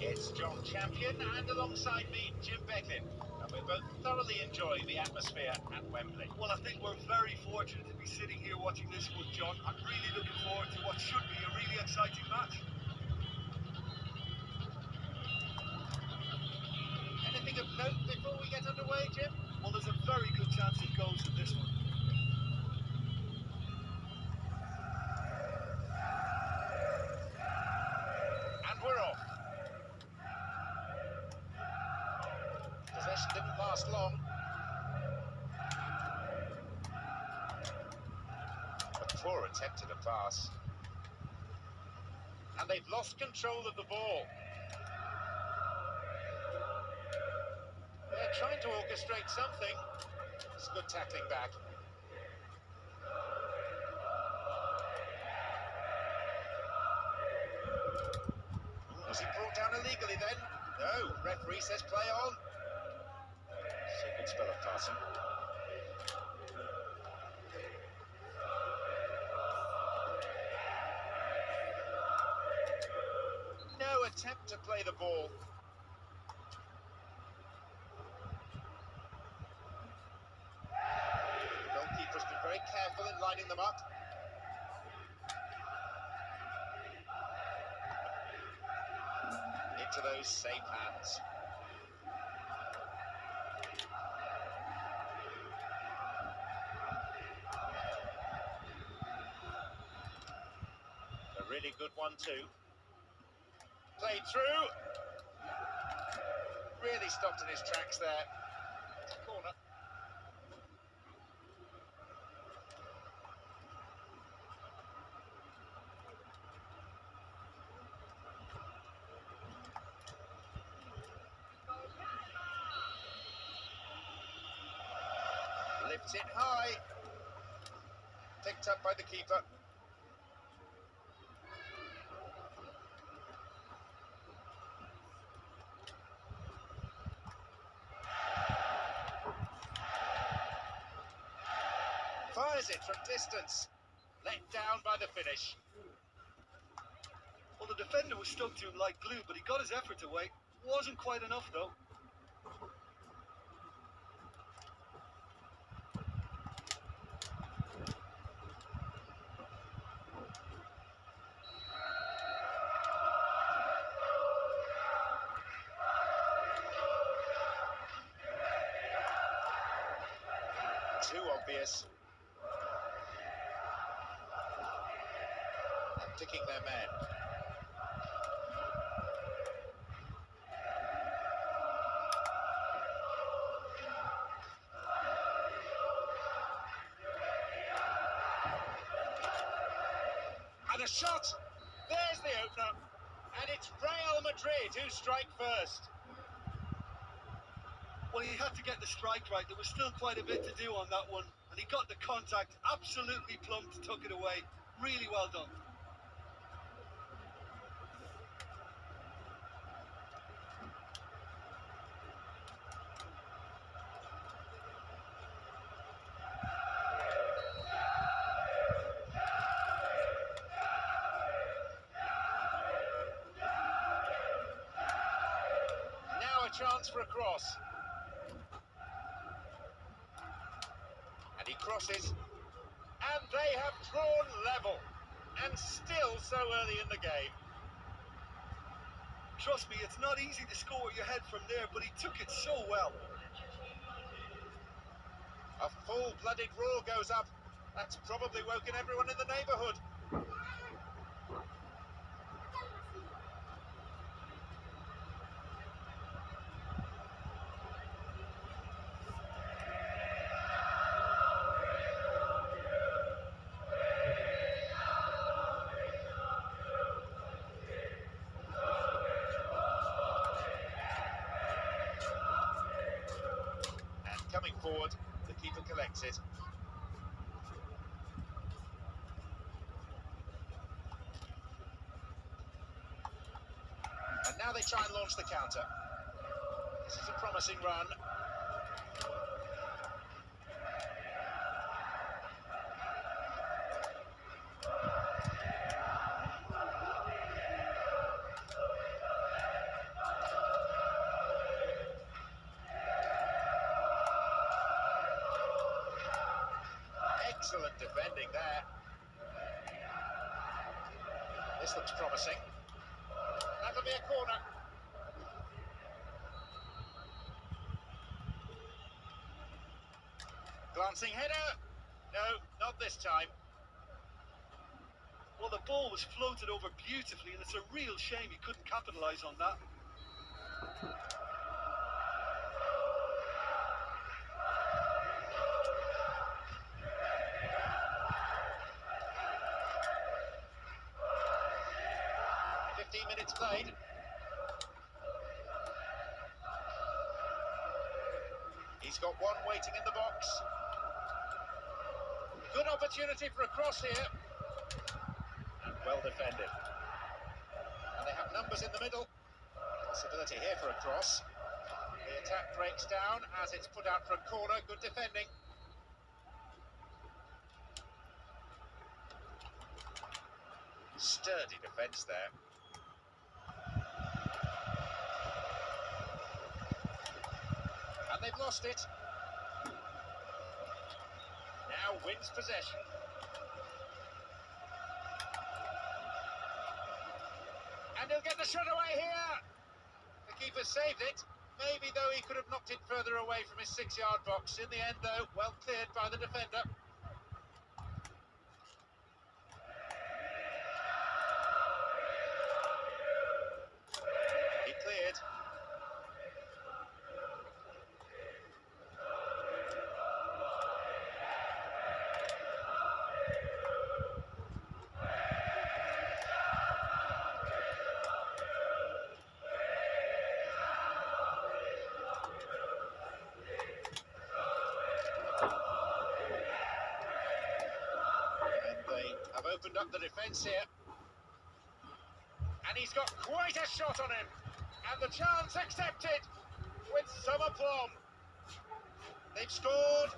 It's John Champion, and alongside me, Jim Beglin. And we're both thoroughly enjoy the atmosphere at Wembley. Well, I think we're very fortunate to be sitting here watching this one, John. I'm really looking forward to what should be a really exciting match. Anything of note before we get underway, Jim? Ball. They're trying to orchestrate something. It's good tackling back. Was he brought down illegally then? No, referee says play on. It's good spell of passing. Play the ball. The goalkeeper's been very careful in lining them up. Into those safe hands. A really good one too. Played through. Really stopped in his tracks there. Corner. Lifts it high. Picked up by the keeper. Fires it from distance. Let down by the finish. Well, the defender was stuck to him like glue, but he got his effort away. Wasn't quite enough, though. Too obvious. Ticking their men. And a shot! There's the opener. And it's Real Madrid who strike first. Well, he had to get the strike right. There was still quite a bit to do on that one. And he got the contact absolutely plumped, took it away. Really well done. Now chance for a cross. And he crosses. And they have drawn level. And still so early in the game. Trust me, it's not easy to score with your head from there, but he took it so well. A full-blooded roar goes up. That's probably woken everyone in the neighbourhood. And coming forward, the keeper collects it. And now they try and launch the counter. This is a promising run. Excellent defending there. This looks promising. That'll be a corner. Glancing header. No, not this time. Well, the ball was floated over beautifully, and it's a real shame he couldn't capitalise on that. Fifteen minutes played. He's got one waiting in the box. Good opportunity for a cross here. And well defended. And they have numbers in the middle. Possibility here for a cross. The attack breaks down as it's put out for a corner. Good defending. Sturdy defence there. And they've lost it. Wins possession. And he'll get the shot away here. The keeper saved it. Maybe, though, he could have knocked it further away from his six-yard box. In the end, though, well cleared by the defender. Opened up the defence here. And he's got quite a shot on him. And the chance accepted with some aplomb. They've scored.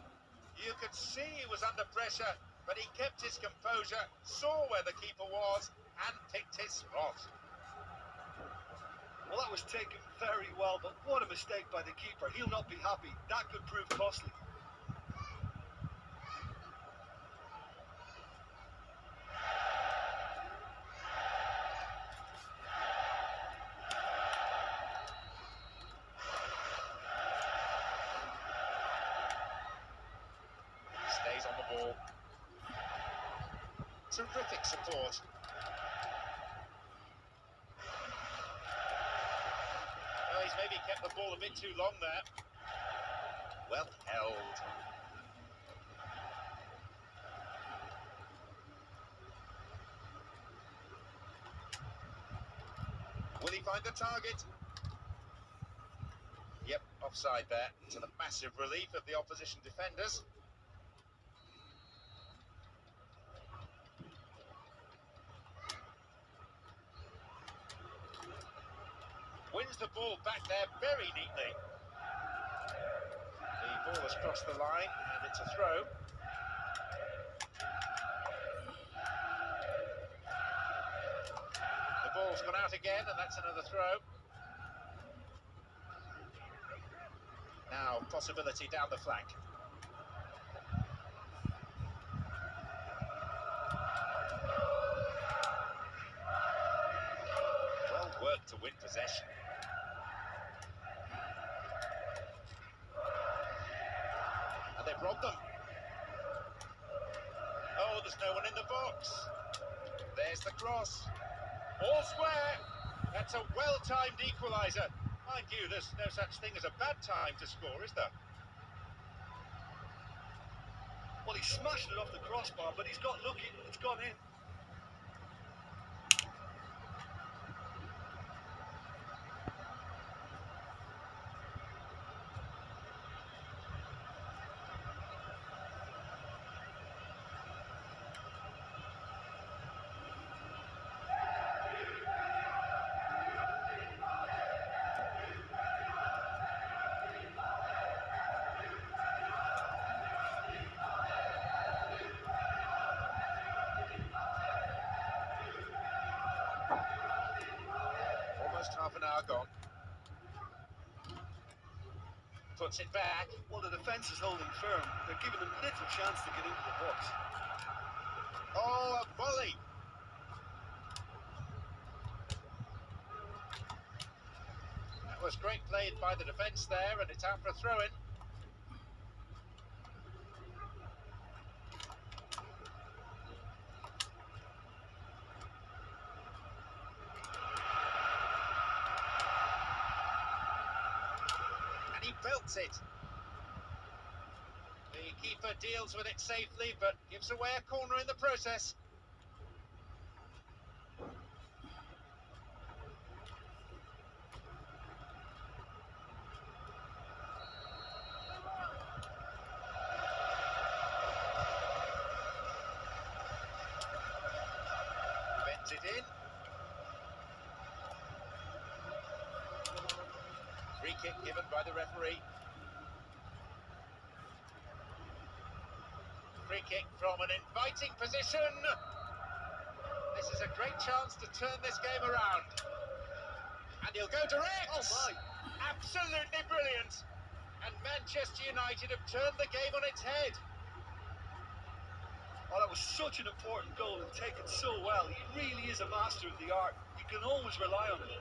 You could see he was under pressure, but he kept his composure, saw where the keeper was, and picked his spot. Well, that was taken very well, but what a mistake by the keeper. He'll not be happy. That could prove costly. Stays on the ball. Terrific support. Well, he's maybe kept the ball a bit too long there. Well held. Will he find the target? Yep, offside there, to the massive relief of the opposition defenders. Wins the ball back there very neatly. The ball has crossed the line and it's a throw. The ball's gone out again and that's another throw. Now, possibility down the flank. Well worked to win possession. And they've robbed them. Oh, there's no one in the box. There's the cross. All square. That's a well-timed equaliser. Uh, mind you, there's no such thing as a bad time to score, is there? Well, he smashed it off the crossbar, but he's got lucky. It's gone in. Hour gone. puts it back. Well, the defence is holding firm. They're giving them little chance to get into the box. Oh, a volley. That was great played by the defence there, and it's out for a throw-in. And he belts it. The keeper deals with it safely, but gives away a corner in the process. Bends it in. Free kick given by the referee. Free kick from an inviting position. This is a great chance to turn this game around. And he'll go direct. Oh, my. Absolutely brilliant. And Manchester United have turned the game on its head. Oh, that was such an important goal and taken so well. He really is a master of the art. You can always rely on him.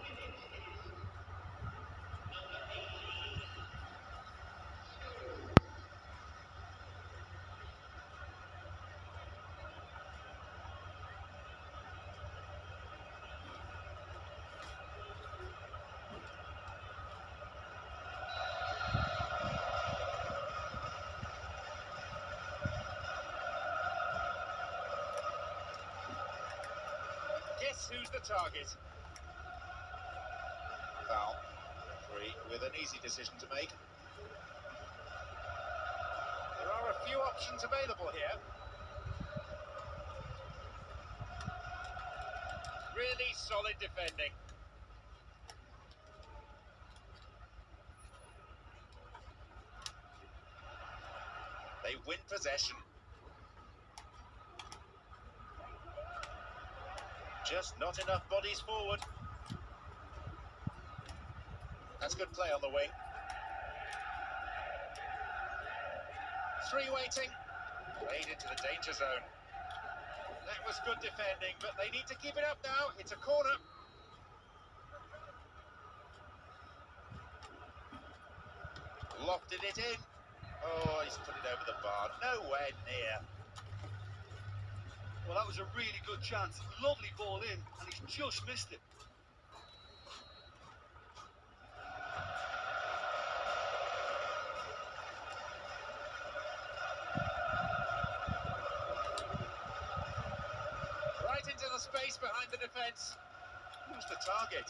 Guess who's the target? Foul. Three with an easy decision to make. There are a few options available here. Really solid defending. They win possession. Just not enough bodies forward. That's good play on the wing. Three waiting. Played into the danger zone. That was good defending, but they need to keep it up now. It's a corner. Lofted it in. Oh, he's put it over the bar. Nowhere near. Well, that was a really good chance. Lovely ball in, and he's just missed it. Right into the space behind the defence. Who's the target?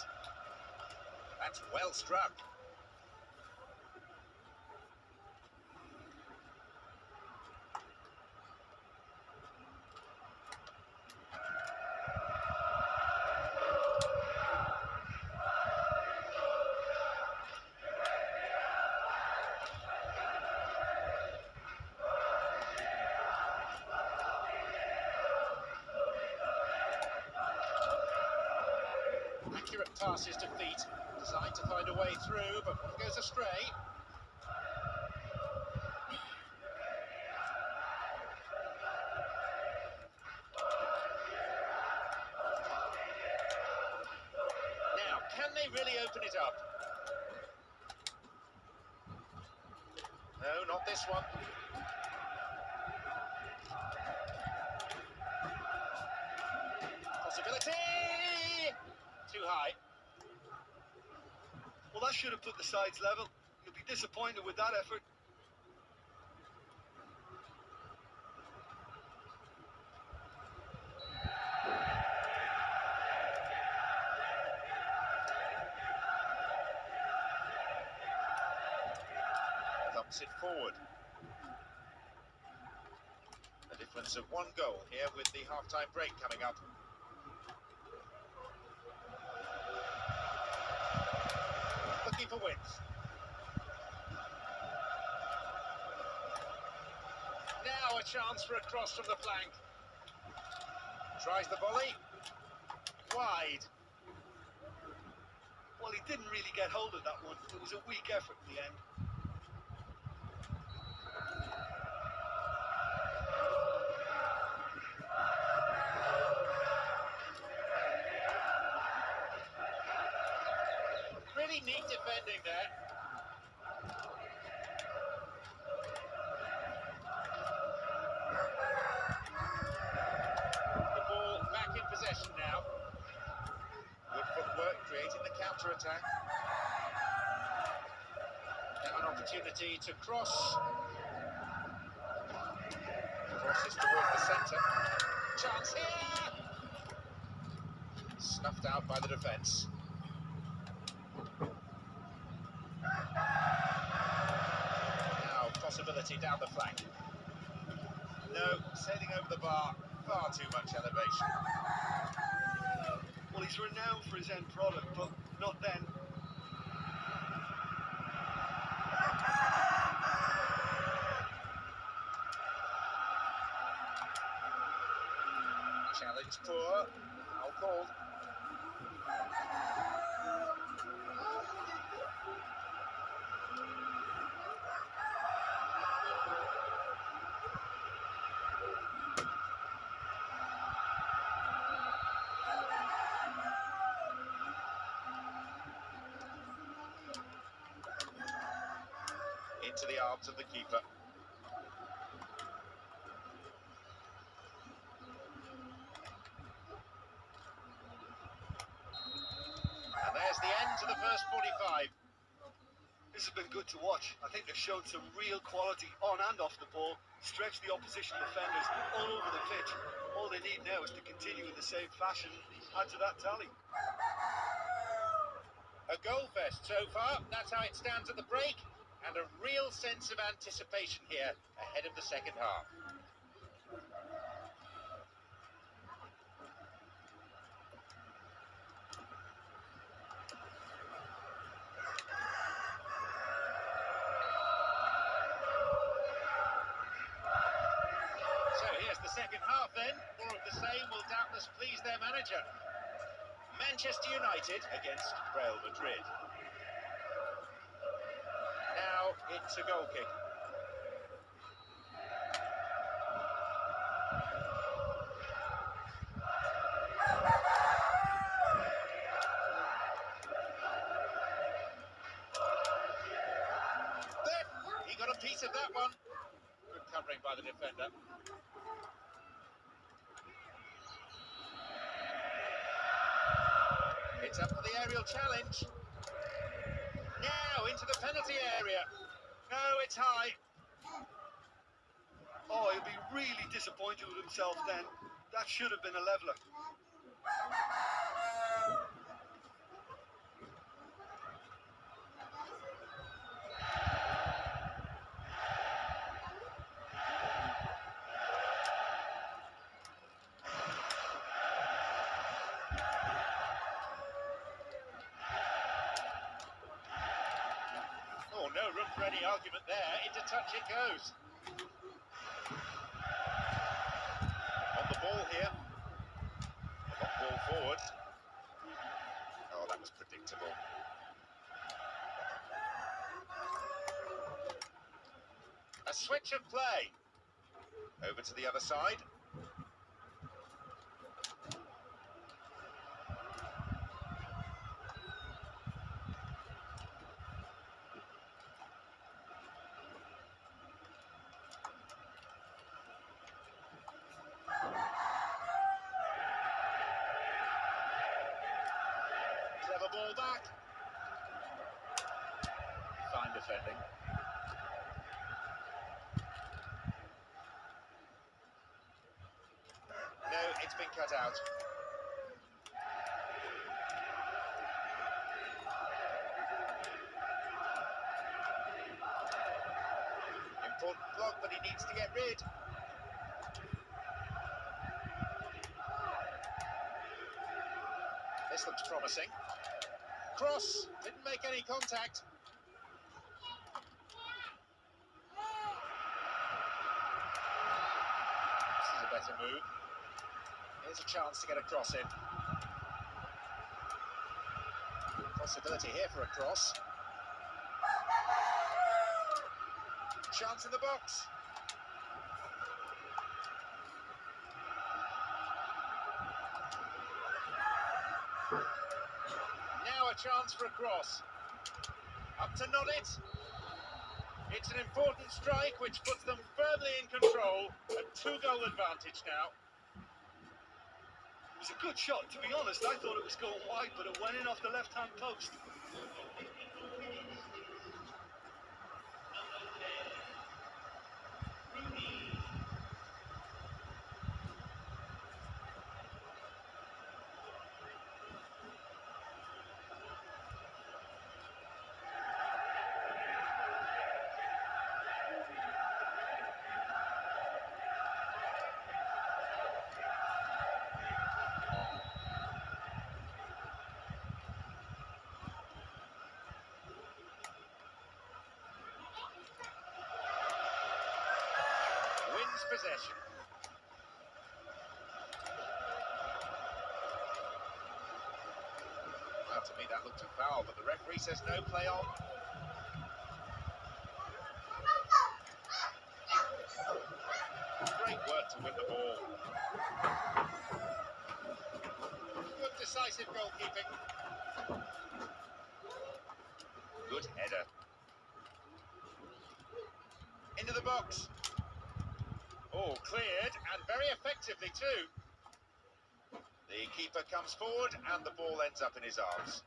That's well struck. Passes to feet, designed to find a way through, but one goes astray. Now, can they really open it up? No, not this one. Possibility! Too high. Well, that should have put the sides level. You'll be disappointed with that effort. Thumps it forward. A difference of one goal here with the half-time break coming up. Wins. Now a chance for a cross from the flank. Tries the volley. Wide. Well, he didn't really get hold of that one. It was a weak effort in the end. Really neat defending there. The ball back in possession now. Good footwork creating the counter attack. Now an opportunity to cross. Crosses towards the centre. Chance here! Snuffed out by the defence. Now down the flank. No, sailing over the bar, far too much elevation. Well, he's renowned for his end product, but not then. Challenge poor. Foul called. Into the arms of the keeper. And there's the end to the first 45. This has been good to watch. I think they've shown some real quality on and off the ball, stretched the opposition defenders all over the pitch. All they need now is to continue in the same fashion, add to that tally. A goal fest so far. That's how it stands at the break. And a real sense of anticipation here ahead of the second half. So here's the second half then. More of the same will doubtless please their manager. Manchester United against Real Madrid. Now it's a goal kick. There, he got a piece of that one. Good covering by the defender. It's up for the aerial challenge. Now into the penalty area. It's high. Oh, he'll be really disappointed with himself then. That should have been a leveller. Oh, no room for any argument there. Into touch it goes. On the ball here. Got ball forward. Oh, that was predictable. A switch of play. Over to the other side. Clever ball back. Fine defending. No, it's been cut out. Important block, he needs to get rid. This looks promising. Cross didn't make any contact. This is a better move. Here's a chance to get a cross in. Possibility here for a cross. Chance in the box. Now a chance for a cross. Up to Nodit. It's an important strike which puts them firmly in control. A two-goal advantage now. It was a good shot, to be honest. I thought it was going wide, but it went in off the left-hand post. Wins possession. Well, to me that looked a foul, but the referee says no play on. Great work to win the ball. Good decisive goalkeeping. Good header. Into the box. Oh, cleared, and very effectively too. The keeper comes forward, and the ball ends up in his arms.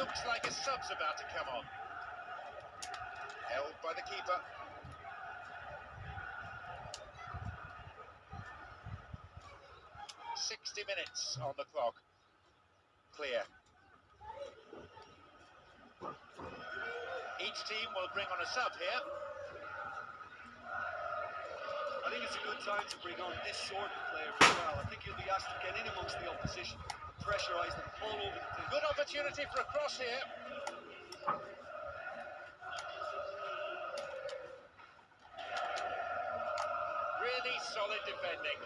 Looks like a sub's about to come on. Held by the keeper. Sixty minutes on the clock. Clear. Team will bring on a sub here. I think it's a good time to bring on this sort of player as well. I think he'll be asked to get in amongst the opposition, pressurise them all over the pitch. Good opportunity for a cross here. Really solid defending.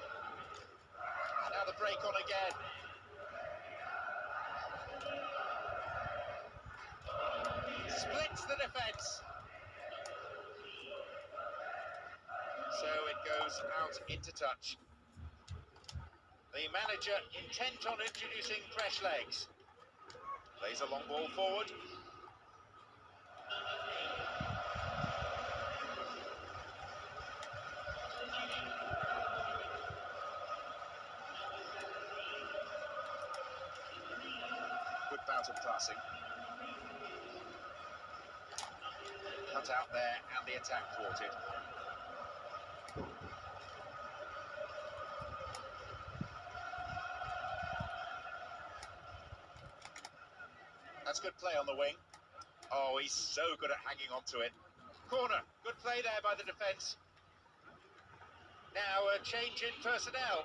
Now the break on again. Splits the defence. So it goes out into touch. The manager intent on introducing fresh legs. Plays a long ball forward. Good bout of passing. Cut out there and the attack thwarted. That's good play on the wing. Oh, he's so good at hanging on to it. Corner. Good play there by the defence. Now a change in personnel.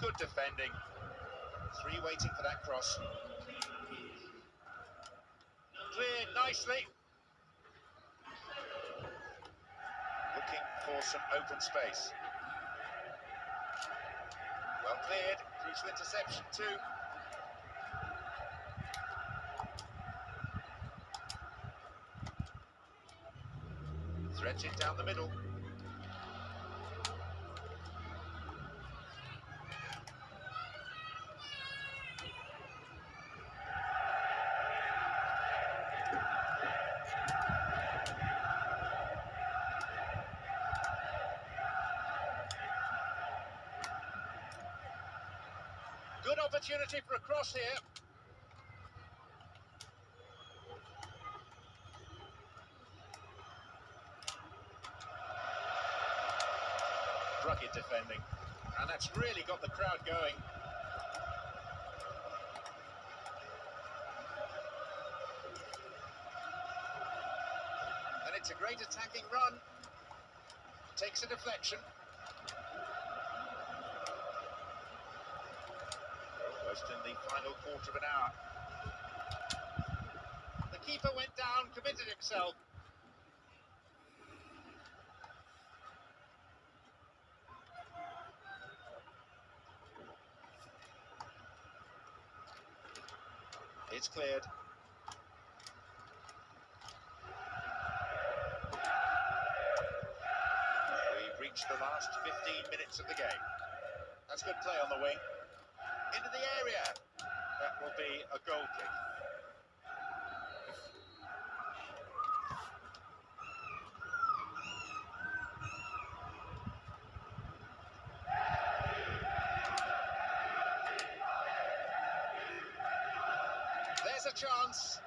Good defending. Three waiting for that cross. Cleared nicely. Looking for some open space. Well cleared. Crucial interception too. Threads down the middle. Good opportunity for here. Rugged defending. And that's really got the crowd going. And it's a great attacking run. Takes a deflection. Almost in the final quarter of an hour. The keeper went down, committed himself. It's cleared. We've reached the last 15 minutes of the game. That's good play on the wing. Into the area. That will a goal kick. There's a chance.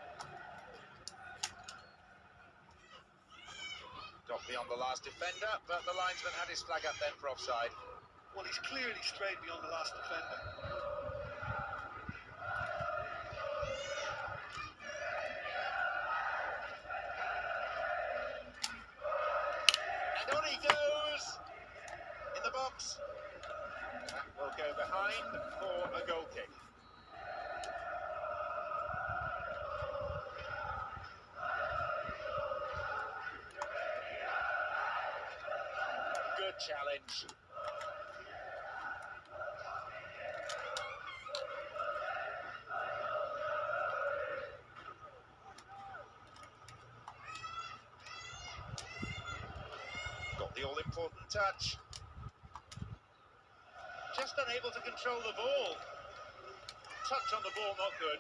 Got beyond the last defender, but the linesman had his flag up then for offside. Well, he's clearly strayed beyond the last defender. And on he goes in the box. That will go behind for a goal kick. Good challenge. Got the all important touch. Just unable to control the ball. Touch on the ball, not good.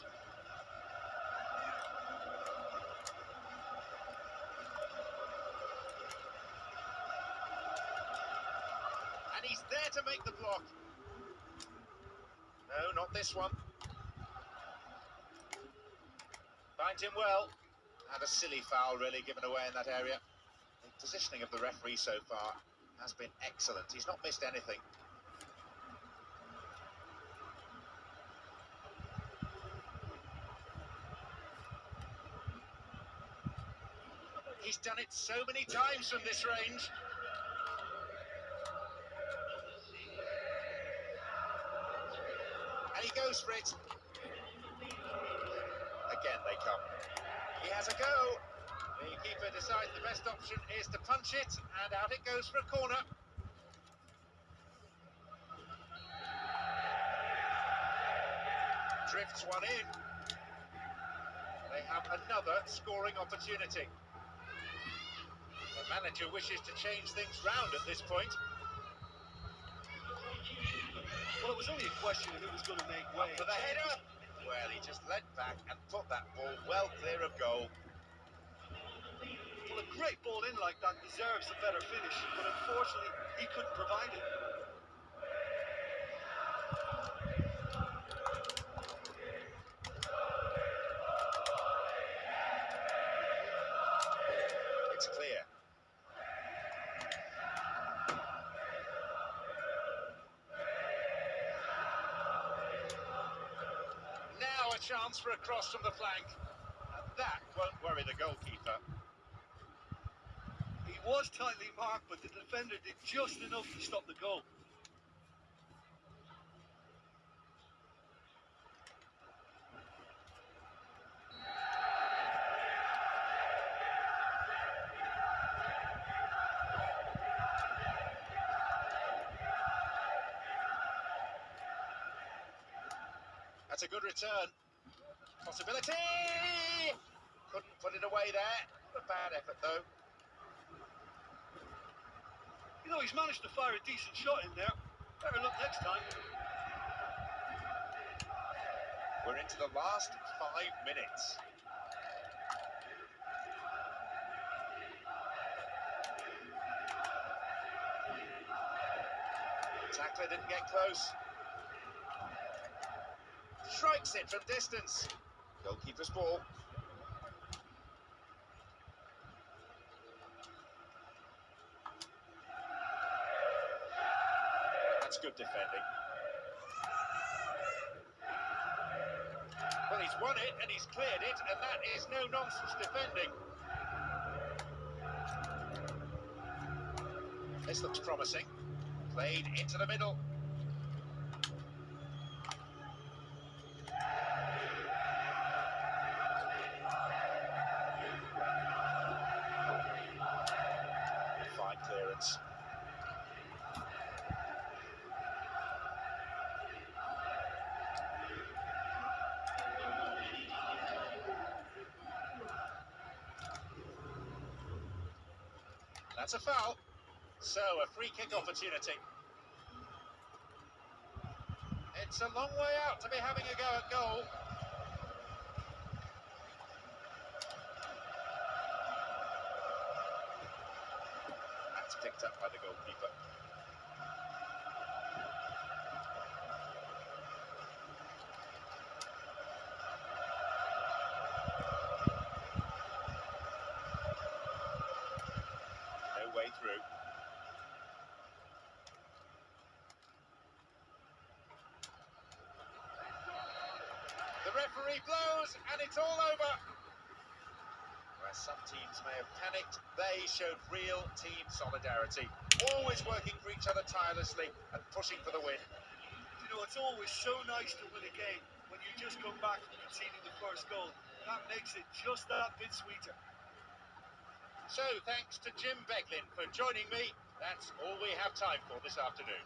And he's there to make the block. No, not this one. Finds him well. And a silly foul, really, given away in that area. The positioning of the referee so far has been excellent. He's not missed anything. He's done it so many times from this range. And he goes for it. Again, they come. He has a go. The keeper decides the best option is to punch it, and out it goes for a corner. Drifts one in. They have another scoring opportunity. The manager wishes to change things round at this point. Well, it was only a question of who was going to make way. For the header. Well, he just led back and put that ball well clear of goal. Well, a great ball in like that deserves a better finish, but unfortunately, he couldn't provide it. It's clear. Now a chance for a cross from the flank. And that won't worry the goalkeeper. Was tightly marked, but the defender did just enough to stop the goal. That's a good return. Possibility! Couldn't put it away there. A bad effort though. He's managed to fire a decent shot in there. Better luck next time. We're into the last five minutes. Tackler didn't get close. Strikes it from distance. Goalkeeper's ball. That's good defending. Well, he's won it and he's cleared it, and that is no nonsense defending. This looks promising. Played into the middle. Opportunity. It's a long way out to be having a go at goal. That's picked up by the goalkeeper. No way through. The referee blows and it's all over. Where some teams may have they showed real team solidarity, always working for each other tirelessly and pushing for the win. You know, it's always so nice to win a game when you just come back from conceding the first goal. That makes it just that bit sweeter. So thanks to Jim Beglin for joining me. That's all we have time for this afternoon.